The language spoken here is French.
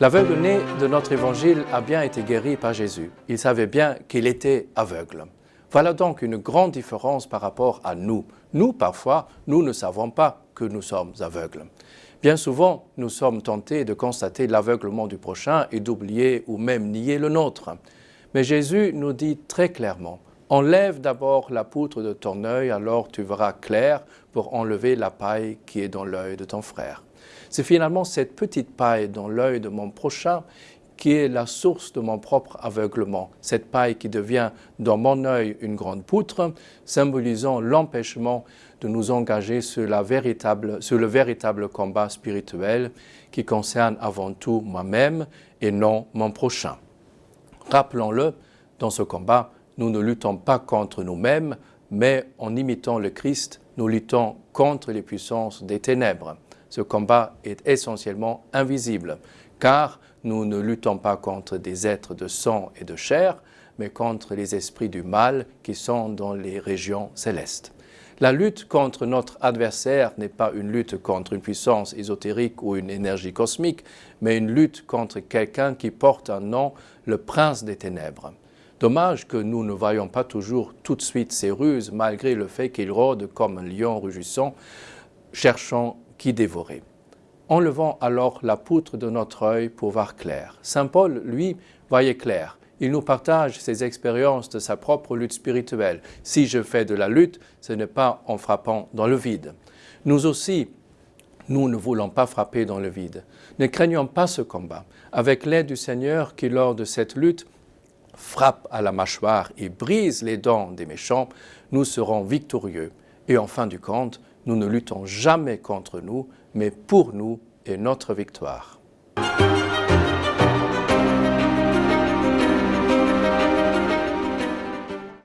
L'aveugle-né de notre évangile a bien été guéri par Jésus. Il savait bien qu'il était aveugle. Voilà donc une grande différence par rapport à nous. Nous, parfois, nous ne savons pas que nous sommes aveugles. Bien souvent, nous sommes tentés de constater l'aveuglement du prochain et d'oublier ou même nier le nôtre. Mais Jésus nous dit très clairement, enlève d'abord la poutre de ton œil, alors tu verras clair pour enlever la paille qui est dans l'œil de ton frère. C'est finalement cette petite paille dans l'œil de mon prochain qui est la source de mon propre aveuglement. Cette paille qui devient dans mon œil une grande poutre, symbolisant l'empêchement de nous engager sur, la véritable, sur le véritable combat spirituel qui concerne avant tout moi-même et non mon prochain. Rappelons-le, dans ce combat, nous ne luttons pas contre nous-mêmes, mais en imitant le Christ, nous luttons contre les puissances des ténèbres ce combat est essentiellement invisible, car nous ne luttons pas contre des êtres de sang et de chair, mais contre les esprits du mal qui sont dans les régions célestes. La lutte contre notre adversaire n'est pas une lutte contre une puissance ésotérique ou une énergie cosmique, mais une lutte contre quelqu'un qui porte un nom, le prince des ténèbres. Dommage que nous ne voyons pas toujours tout de suite ses ruses, malgré le fait qu'il rôde comme un lion rugissant, cherchant qui dévorait. Enlevons alors la poutre de notre œil pour voir clair. Saint Paul, lui, voyait clair. Il nous partage ses expériences de sa propre lutte spirituelle. Si je fais de la lutte, ce n'est pas en frappant dans le vide. Nous aussi, nous ne voulons pas frapper dans le vide. Ne craignons pas ce combat. Avec l'aide du Seigneur qui, lors de cette lutte, frappe à la mâchoire et brise les dents des méchants, nous serons victorieux. Et en fin du compte, nous ne luttons jamais contre nous, mais pour nous et notre victoire.